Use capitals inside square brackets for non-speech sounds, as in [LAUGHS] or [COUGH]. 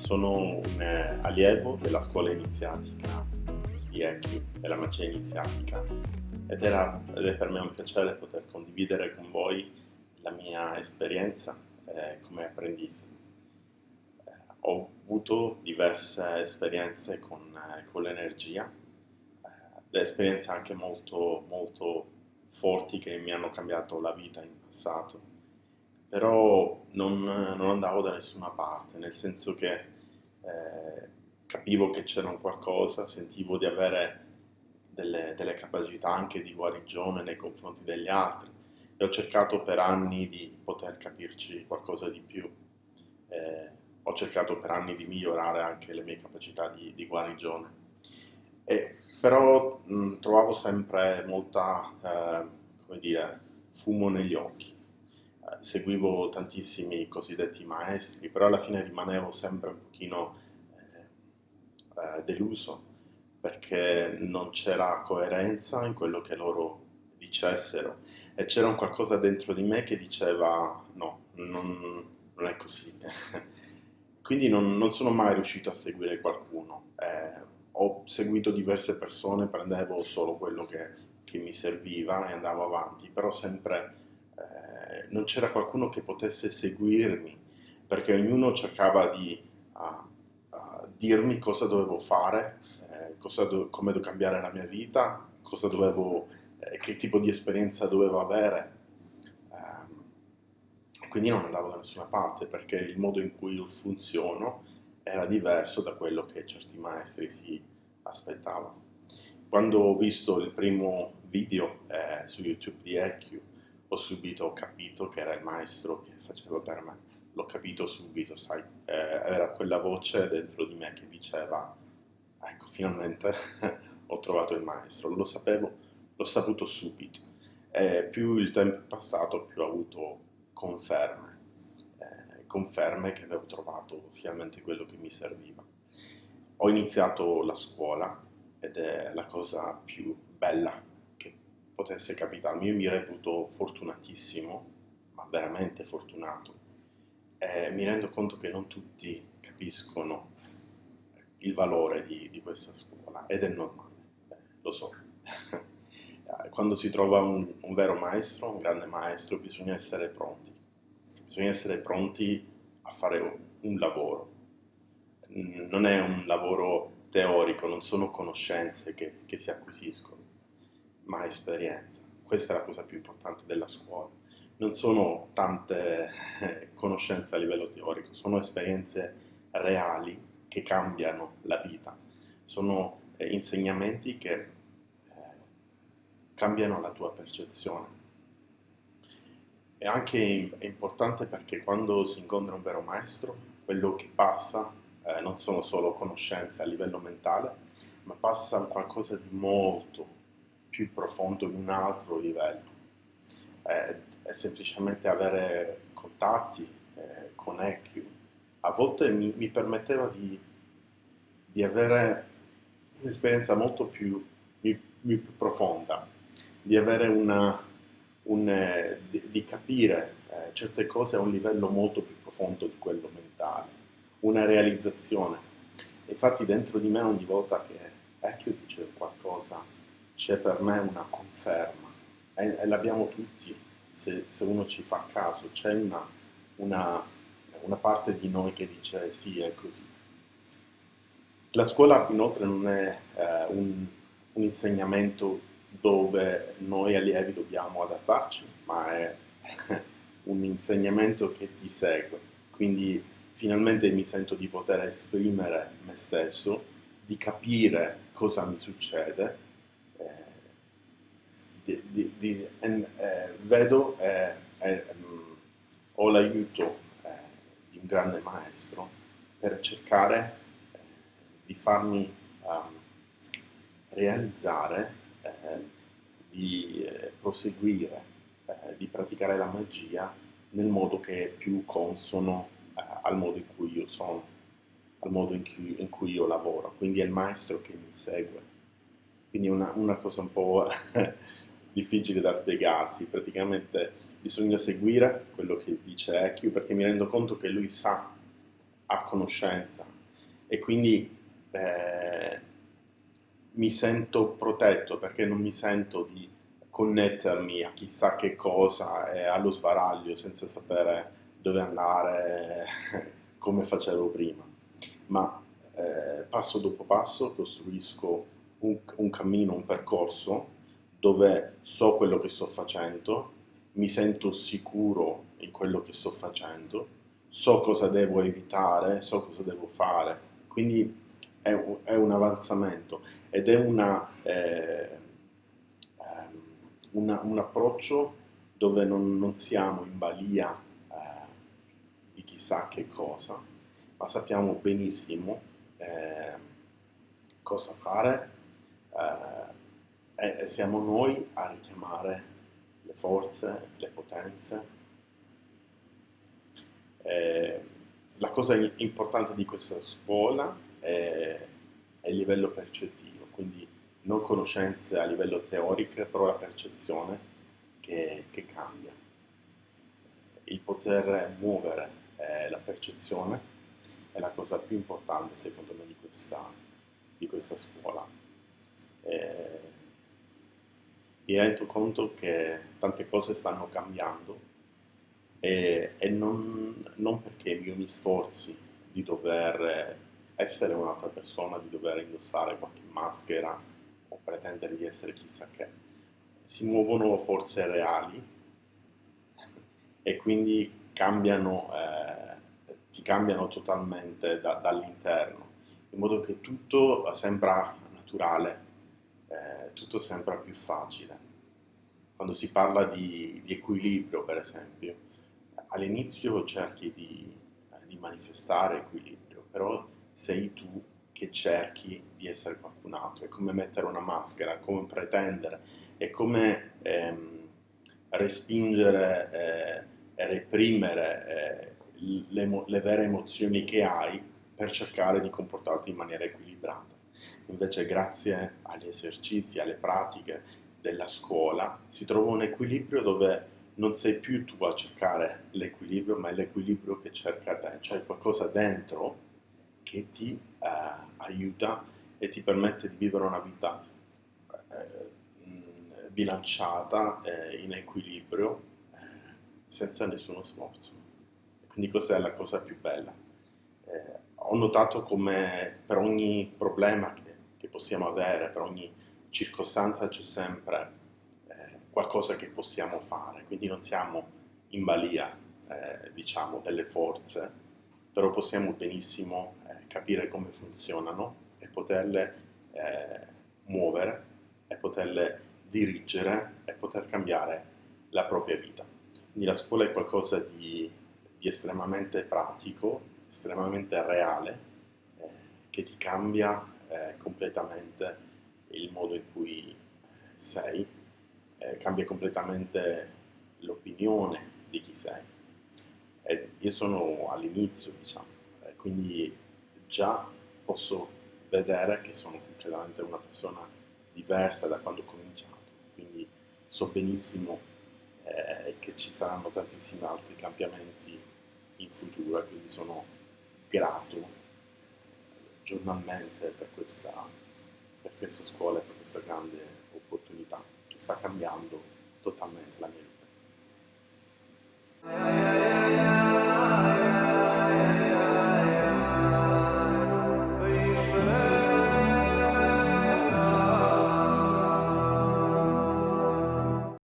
sono un eh, allievo della scuola iniziatica di EQ, della magia iniziatica, ed, era, ed è per me un piacere poter condividere con voi la mia esperienza eh, come apprendista. Eh, ho avuto diverse esperienze con, eh, con l'energia, eh, esperienze anche molto, molto forti che mi hanno cambiato la vita in passato però non, non, andavo da nessuna parte, nel senso che eh, capivo che c'era qualcosa, sentivo di avere delle, delle, capacità anche di guarigione nei confronti degli altri e ho cercato per anni di poter capirci qualcosa di più. Eh, ho cercato per anni di migliorare anche le mie capacità di, di guarigione. E, però mh, trovavo sempre molta, eh, come dire, fumo negli occhi seguivo tantissimi cosiddetti maestri, però alla fine rimanevo sempre un pochino eh, eh, deluso perché non c'era coerenza in quello che loro dicessero e c'era un qualcosa dentro di me che diceva no, non, non è così. [LAUGHS] Quindi non, non, sono mai riuscito a seguire qualcuno. Eh, ho seguito diverse persone, prendevo solo quello che, che mi serviva e andavo avanti, però sempre non c'era qualcuno che potesse seguirmi, perché ognuno cercava di uh, uh, dirmi cosa dovevo fare, eh, cosa do come devo cambiare la mia vita, dovevo, eh, che tipo di esperienza dovevo avere. Um, e quindi non andavo da nessuna parte, perché il modo in cui io funziono era diverso da quello che certi maestri si aspettavano. Quando ho visto il primo video eh, su YouTube di EQ, ho subito, ho capito che era il maestro che faceva per me. L'ho capito subito, sai, eh, era quella voce dentro di me che diceva, ecco, finalmente [LAUGHS] ho trovato il maestro. Lo sapevo, l'ho saputo subito. E più il tempo è passato, più ho avuto conferme, eh, conferme che avevo trovato finalmente quello che mi serviva. Ho iniziato la scuola ed è la cosa più bella potesse capitarmi. Io mi reputo fortunatissimo, ma veramente fortunato. E mi rendo conto che non tutti capiscono il valore di, di questa scuola ed è normale, eh, lo so. [LAUGHS] Quando si trova un, un vero maestro, un grande maestro, bisogna essere pronti. Bisogna essere pronti a fare un lavoro. Non è un lavoro teorico, non sono conoscenze che, che si acquisiscono ma esperienza. Questa è la cosa più importante della scuola. Non sono tante eh, conoscenze a livello teorico, sono esperienze reali che cambiano la vita. Sono eh, insegnamenti che eh, cambiano la tua percezione. E anche è importante perché quando si incontra un vero maestro, quello che passa eh, non sono solo conoscenze a livello mentale, ma passa qualcosa di molto, più profondo in un altro livello. È, è semplicemente avere contatti eh, con EQ. A volte mi, mi permetteva di, di, avere un'esperienza molto più, più, più, profonda, di una, un, eh, di, di, capire eh, certe cose a un livello molto più profondo di quello mentale, una realizzazione. Infatti dentro di me ogni volta che EQ dice qualcosa c'è per me una conferma e, e l'abbiamo tutti se, se, uno ci fa caso, c'è una, una, una parte di noi che dice sì è così. La scuola inoltre non è eh, un, un, insegnamento dove noi allievi dobbiamo adattarci, ma è [LAUGHS] un insegnamento che ti segue. Quindi finalmente mi sento di poter esprimere me stesso, di capire cosa mi succede di, di, eh, vedo eh, eh, ho l'aiuto eh, di un grande maestro per cercare eh, di farmi um, realizzare, eh, di proseguire, di praticare la magia nel modo che è più consono al modo in cui io sono, al modo in cui, in cui, io lavoro. Quindi è il maestro che mi segue. Quindi è una, una cosa un po' [LAUGHS] difficile da spiegarsi, praticamente bisogna seguire quello che dice EQ perché mi rendo conto che lui sa, ha conoscenza. E quindi eh, mi sento protetto perché non mi sento di connettermi a chissà che cosa e allo sbaraglio senza sapere dove andare [LAUGHS] come facevo prima, ma eh, passo dopo passo costruisco un, un cammino, un percorso dove so quello che sto facendo, mi sento sicuro in quello che sto facendo, so cosa devo evitare, so cosa devo fare. Quindi è un, è un avanzamento ed è una, eh, ehm, una, un approccio dove non, non siamo in balia eh, di chissà che cosa, ma sappiamo benissimo eh, cosa fare eh, e siamo noi a richiamare le forze, le potenze. Eh, la cosa importante di questa scuola è, è, il livello percettivo, quindi non conoscenze a livello teorico, però la percezione che, che cambia. Il poter muovere eh, la percezione è la cosa più importante secondo me di questa, di questa scuola. Eh, mi rendo conto che tante cose stanno cambiando e, e non, non, perché io mi sforzi di dover essere un'altra persona, di dover indossare qualche maschera o pretendere di essere chissà che. Si muovono forze reali e quindi cambiano, eh, ti cambiano totalmente da, dall'interno, in modo che tutto sembra naturale, eh, tutto sembra più facile. Quando si parla di, di equilibrio, per esempio, all'inizio cerchi di, eh, di manifestare equilibrio, però sei tu che cerchi di essere qualcun altro, è come mettere una maschera, è come pretendere, è come ehm, respingere eh, e reprimere eh, le, le, vere emozioni che hai per cercare di comportarti in maniera equilibrata. Invece grazie agli esercizi, alle pratiche della scuola si trova un equilibrio dove non sei più tu a cercare l'equilibrio, ma è l'equilibrio che cerca te, cioè qualcosa dentro che ti eh, aiuta e ti permette di vivere una vita eh, bilanciata, eh, in equilibrio, eh, senza nessuno sforzo. Quindi questa è la cosa più bella. Ho notato come per ogni problema che, che possiamo avere, per ogni circostanza c'è sempre eh, qualcosa che possiamo fare, quindi non siamo in balia, eh, diciamo, delle forze, però possiamo benissimo eh, capire come funzionano e poterle eh, muovere e poterle dirigere e poter cambiare la propria vita. Quindi la scuola è qualcosa di, di estremamente pratico, estremamente reale, eh, che ti cambia eh, completamente il modo in cui sei, eh, cambia completamente l'opinione di chi sei. E io sono all'inizio, diciamo, eh, quindi già posso vedere che sono completamente una persona diversa da quando ho cominciato, quindi so benissimo eh, che ci saranno tantissimi altri cambiamenti in futuro quindi sono grato giornalmente per questa per questa scuola e per questa grande opportunità che sta cambiando totalmente la mia vita.